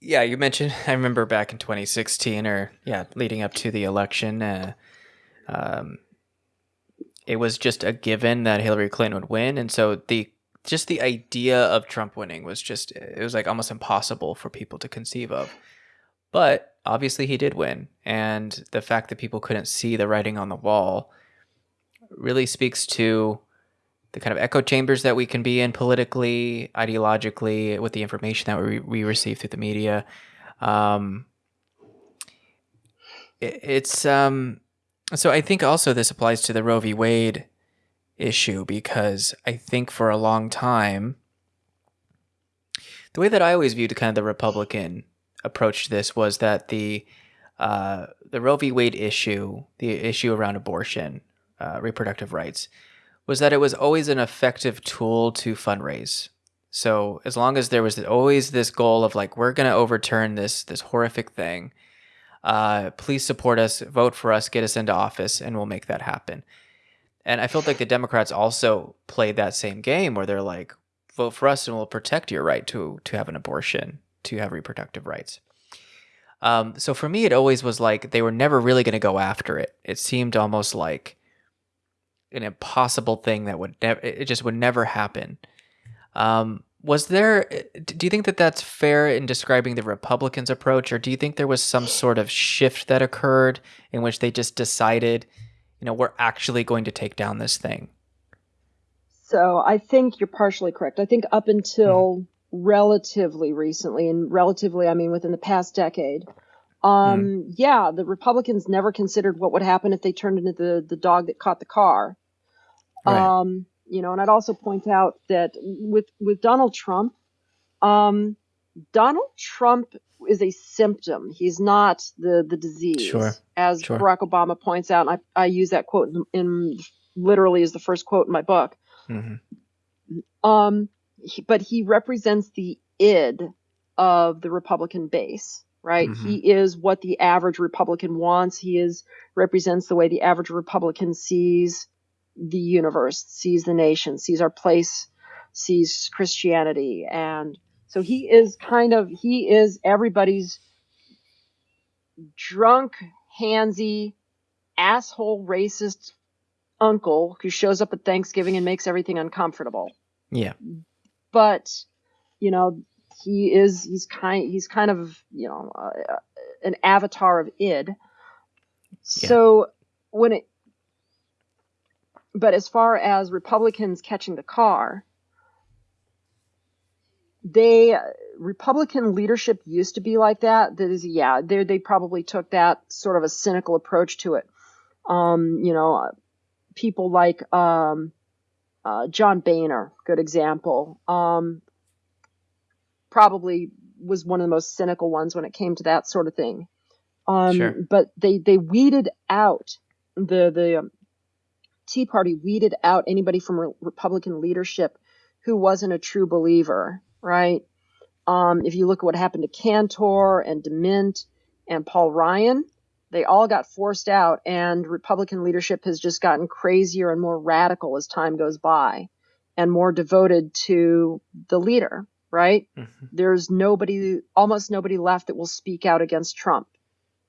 Yeah, you mentioned. I remember back in 2016, or yeah, leading up to the election, uh, um, it was just a given that Hillary Clinton would win, and so the just the idea of Trump winning was just it was like almost impossible for people to conceive of. But obviously, he did win, and the fact that people couldn't see the writing on the wall really speaks to the kind of echo chambers that we can be in politically, ideologically, with the information that we, we receive through the media. Um, it, it's um, so I think also this applies to the Roe v. Wade issue because I think for a long time, the way that I always viewed kind of the Republican approach to this was that the uh, the Roe v. Wade issue, the issue around abortion, uh, reproductive rights, was that it was always an effective tool to fundraise. So as long as there was always this goal of like we're going to overturn this this horrific thing, uh, please support us, vote for us, get us into office, and we'll make that happen. And I felt like the Democrats also played that same game where they're like, vote for us and we'll protect your right to to have an abortion, to have reproductive rights. Um, so for me, it always was like they were never really going to go after it. It seemed almost like an impossible thing that would never it just would never happen. Um, was there do you think that that's fair in describing the Republicans approach or do you think there was some sort of shift that occurred in which they just decided, you know, we're actually going to take down this thing? So, I think you're partially correct. I think up until mm. relatively recently and relatively I mean within the past decade, um, mm. yeah, the Republicans never considered what would happen if they turned into the, the dog that caught the car. Right. Um, you know, and I'd also point out that with, with Donald Trump, um, Donald Trump is a symptom. He's not the, the disease. Sure. As sure. Barack Obama points out, and I, I use that quote in, in literally as the first quote in my book. Mm-hmm. Um, he, but he represents the id of the Republican base right? Mm-hmm. He is what the average Republican wants. He is represents the way the average Republican sees the universe, sees the nation, sees our place, sees Christianity. And so he is kind of he is everybody's drunk, handsy, asshole racist uncle who shows up at Thanksgiving and makes everything uncomfortable. Yeah. But you know, he is he's kind he's kind of you know uh, an avatar of id. So yeah. when it but as far as Republicans catching the car, they Republican leadership used to be like that. That is, yeah, they they probably took that sort of a cynical approach to it. Um, you know, people like um, uh, John Boehner, good example. Um, probably was one of the most cynical ones when it came to that sort of thing. Um, sure. But they they weeded out the the um, Tea Party weeded out anybody from re- Republican leadership who wasn't a true believer, right? Um, if you look at what happened to Cantor and DeMint and Paul Ryan, they all got forced out, and Republican leadership has just gotten crazier and more radical as time goes by, and more devoted to the leader right? Mm-hmm. There's nobody, almost nobody left that will speak out against Trump,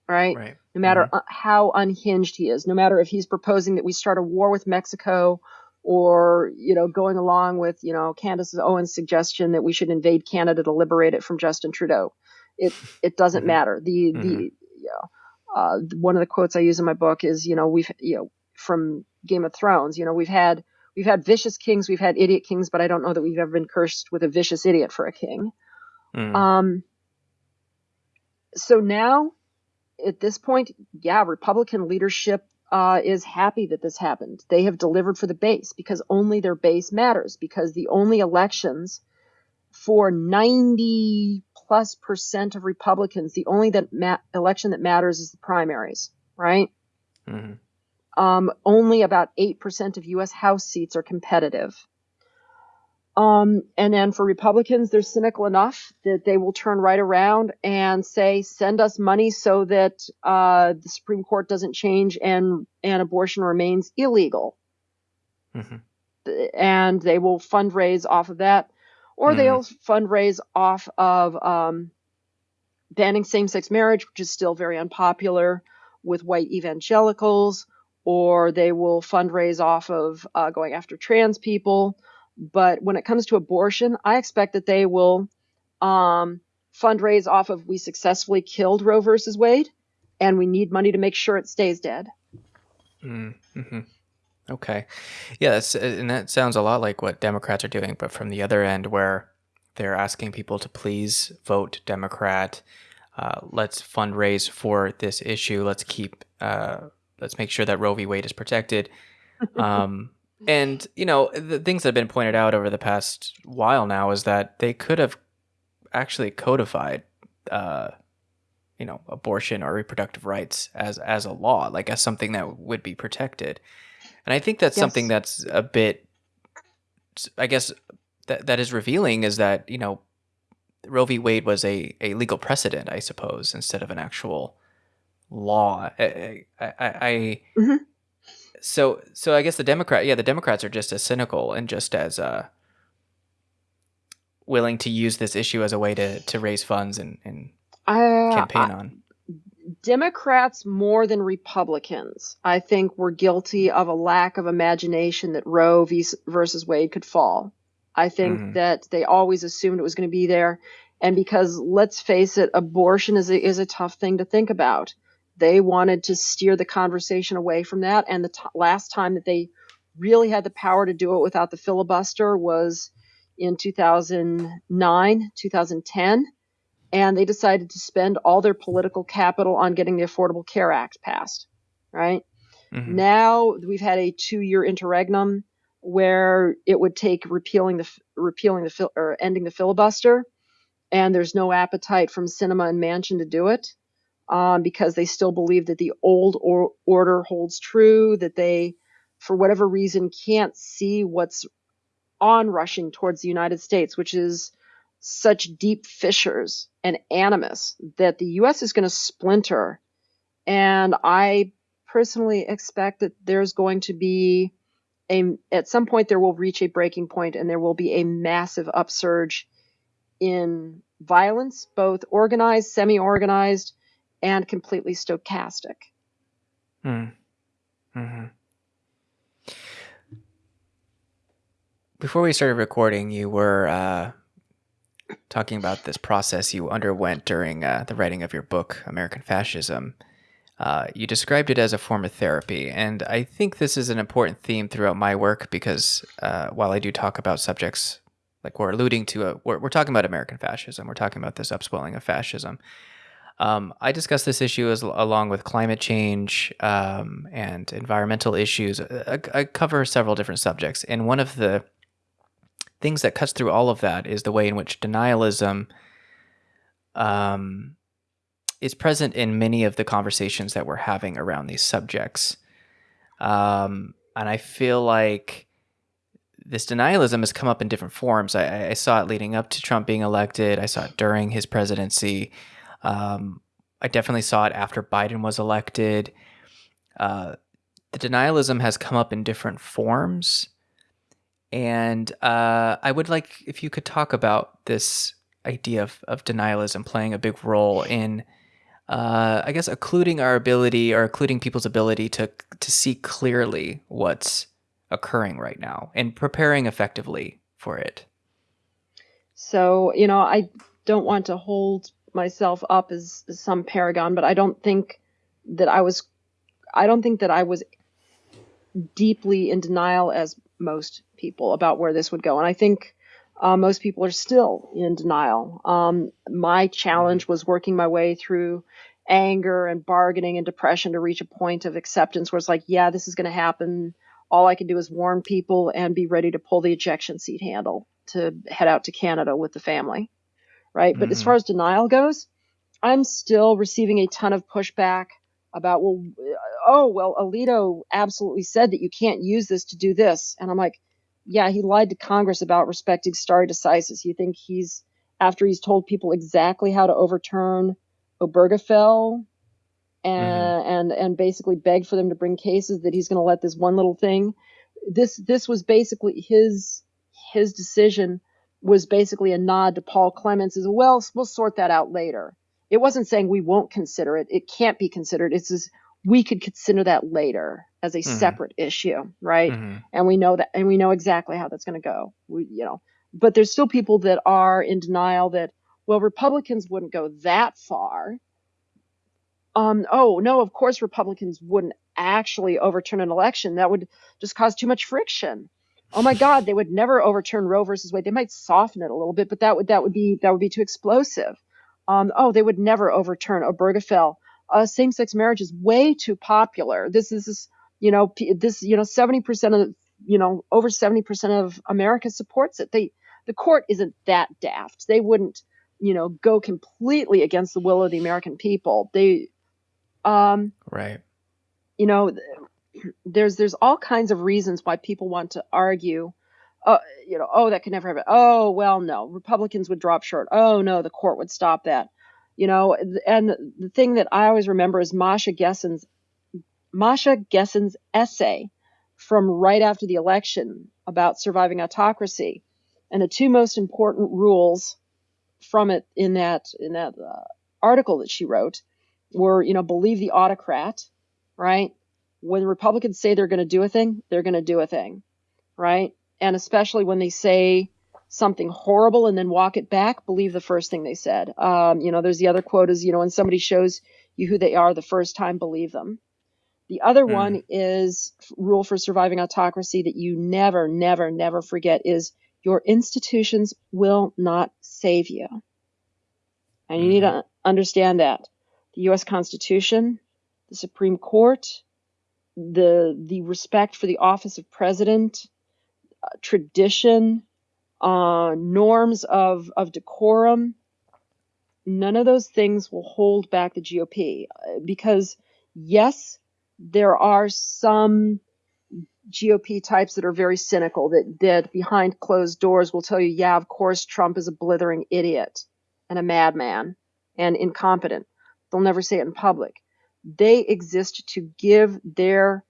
right? right. No matter mm-hmm. how unhinged he is, no matter if he's proposing that we start a war with Mexico or, you know, going along with, you know, Candace Owens' suggestion that we should invade Canada to liberate it from Justin Trudeau. It, it doesn't mm-hmm. matter. The, the, mm-hmm. you know, uh, one of the quotes I use in my book is, you know, we've, you know, from Game of Thrones, you know, we've had We've had vicious kings, we've had idiot kings, but I don't know that we've ever been cursed with a vicious idiot for a king. Mm. Um, so now, at this point, yeah, Republican leadership uh, is happy that this happened. They have delivered for the base because only their base matters. Because the only elections for 90 plus percent of Republicans, the only that ma- election that matters is the primaries, right? Mm-hmm um, only about 8% of U.S. House seats are competitive. Um, and then for Republicans, they're cynical enough that they will turn right around and say, send us money so that uh, the Supreme Court doesn't change and, and abortion remains illegal. Mm-hmm. And they will fundraise off of that, or mm-hmm. they'll fundraise off of um, banning same-sex marriage, which is still very unpopular with white evangelicals, or they will fundraise off of uh, going after trans people. But when it comes to abortion, I expect that they will um, fundraise off of we successfully killed Roe versus Wade, and we need money to make sure it stays dead. Mm-hmm. Okay, yeah, and that sounds a lot like what Democrats are doing, but from the other end, where they're asking people to please vote Democrat. Uh, let's fundraise for this issue. Let's keep. Uh, let's make sure that Roe v. Wade is protected. Um, and you know the things that have been pointed out over the past while now is that they could have actually codified, uh, you know, abortion or reproductive rights as as a law, like as something that would be protected. And I think that's yes. something that's a bit, I guess, that that is revealing is that you know, Roe v. Wade was a a legal precedent, I suppose, instead of an actual law. I, I, I mm-hmm. So so I guess the Democrat, yeah, the Democrats are just as cynical and just as uh willing to use this issue as a way to to raise funds and, and uh, campaign on? Democrats more than Republicans, I think, were guilty of a lack of imagination that Roe v. versus Wade could fall. I think mm-hmm. that they always assumed it was going to be there, and because let's face it, abortion is a, is a tough thing to think about. They wanted to steer the conversation away from that, and the t- last time that they really had the power to do it without the filibuster was in 2009, 2010, and they decided to spend all their political capital on getting the Affordable Care Act passed, right? Mm-hmm. Now we've had a two-year interregnum where it would take repealing the repealing the or ending the filibuster, and there's no appetite from Sinema and Manchin to do it um, because they still believe that the old or- order holds true, that they, for whatever reason, can't see what's onrushing towards the United States, which is such deep fissures and animus that the U.S. is going to splinter. And I personally expect that there's going to be a, at some point, there will reach a breaking point and there will be a massive upsurge in violence, both organized, semi organized, and completely stochastic. Mm. Mm-hmm. Before we started recording, you were uh, talking about this process you underwent during uh, the writing of your book, American Fascism. Uh, you described it as a form of therapy, and I think this is an important theme throughout my work because uh, while I do talk about subjects like we're alluding to, a, we're, we're talking about American fascism, we're talking about this upswelling of fascism. Um, I discuss this issue as along with climate change um, and environmental issues. I, I, cover several different subjects, and one of the things that cuts through all of that is the way in which denialism um, is present in many of the conversations that we're having around these subjects. Um, and I feel like this denialism has come up in different forms. I, I, saw it leading up to Trump being elected. I saw it during his presidency. Um, I definitely saw it after Biden was elected. Uh, the denialism has come up in different forms. And uh, I would like if you could talk about this idea of, of denialism playing a big role in, uh, I guess, occluding our ability or occluding people's ability to to see clearly what's occurring right now and preparing effectively for it. So, you know, I don't want to hold myself up as, some paragon, but I don't think that I was, I don't think that I was deeply in denial as most people about where this would go. And I think uh, most people are still in denial. Um, my challenge was working my way through anger and bargaining and depression to reach a point of acceptance where it's like, yeah, this is going to happen. All I can do is warn people and be ready to pull the ejection seat handle to head out to Canada with the family. Right. Mm-hmm. But as mm-hmm. far as denial goes, I'm still receiving a ton of pushback about, well, oh, well, Alito absolutely said that you can't use this to do this. And I'm like, yeah, he lied to Congress about respecting stare decisis. You think he's, after he's told people exactly how to overturn Obergefell and, mm-hmm. and, and basically beg for them to bring cases that he's going to let this one little thing. This, this was basically his, his decision was basically a nod to Paul Clements as well. We'll sort that out later. it wasn't saying we won't consider it. It can't be considered. It's just we could consider that later as a mm-hmm. separate issue, right? Mm-hmm. And we know that, and we know exactly how that's going to go. We, you know, but there's still people that are in denial that, well, Republicans wouldn't go that far. Um, oh no, of course Republicans wouldn't actually overturn an election. That would just cause too much friction. Oh my God, they would never overturn Roe versus Wade. They might soften it a little bit, but that would that would be that would be too explosive. Um, oh, they would never overturn Obergefell. Uh, same-sex marriage is way too popular. This is, you know, this, you know, 70% of, you know, over 70% of America supports it. They, the court isn't that daft. They wouldn't, you know, go completely against the will of the American people. They, um, right. You know, there's there's all kinds of reasons why people want to argue uh, you know, oh, that could never happen. Oh, well, no, Republicans would drop short. Oh, no, the court would stop that. You know, and the thing that I always remember is Masha Gessen's Masha Gessen's essay from right after the election about surviving autocracy, and the two most important rules from it in that in that uh, article that she wrote were, you know, believe the autocrat, right? When Republicans say they're going to do a thing, they're going to do a thing, right? and especially when they say something horrible and then walk it back, believe the first thing they said. Um, you know, there's the other quote is, you know, when somebody shows you who they are the first time, believe them. The other mm. one is rule for surviving autocracy that you never, never, never forget is your institutions will not save you. And you mm. need to understand that. The US Constitution, the Supreme Court, the the respect for the office of president, tradition, uh, norms of, of decorum, none of those things will hold back the GOP. Because, yes, there are some GOP types that are very cynical, that, that behind closed doors will tell you, yeah, of course, Trump is a blithering idiot and a madman and incompetent. They'll never say it in public. They exist to give their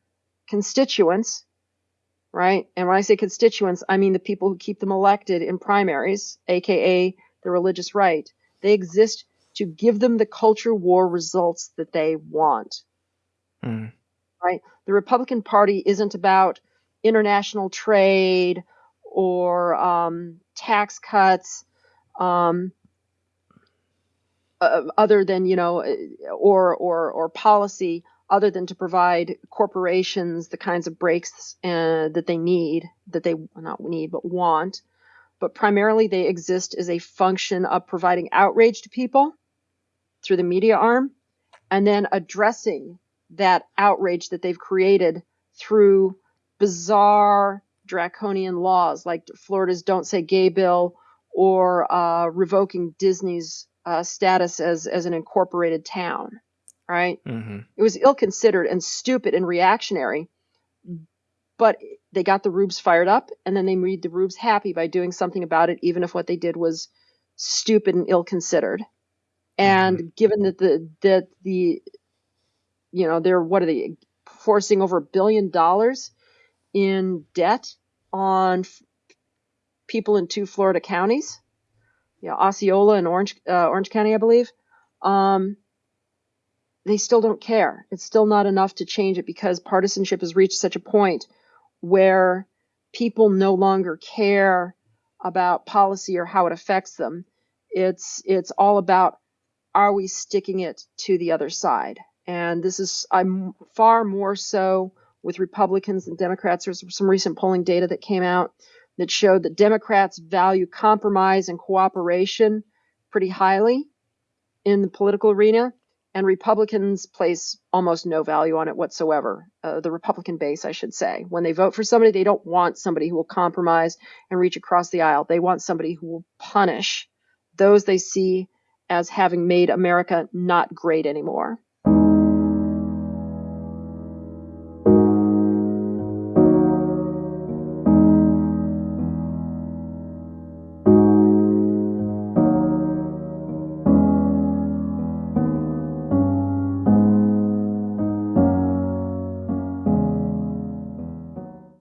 constituents right? And when I say constituents, I mean the people who keep them elected in primaries, aka the religious right. They exist to give them the culture war results that they want. Mm. Right? The Republican Party isn't about international trade or um, tax cuts, um, uh, other than you know, or or or policy other than to provide corporations the kinds of breaks uh, that they need, that they not need, but want. But primarily, they exist as a function of providing outrage to people through the media arm and then addressing that outrage that they've created through bizarre draconian laws like Florida's Don't Say Gay bill or uh, revoking Disney's uh, status as, as an incorporated town right? Mm-hmm. It was ill considered and stupid and reactionary, but they got the Rubes fired up and then they made the Rubes happy by doing something about it, even if what they did was stupid and ill considered. And mm-hmm. given that the that the you know they're what are they forcing over a billion dollars in debt on f- people in two Florida counties, yeah, Osceola and Orange uh, Orange County, I believe. Um, they still don't care. It's still not enough to change it because partisanship has reached such a point where people no longer care about policy or how it affects them. It's it's all about are we sticking it to the other side? And this is I'm far more so with Republicans and Democrats. There's some recent polling data that came out that showed that Democrats value compromise and cooperation pretty highly in the political arena and Republicans place almost no value on it whatsoever. Uh, the Republican base, I should say. When they vote for somebody, they don't want somebody who will compromise and reach across the aisle. They want somebody who will punish those they see as having made America not great anymore.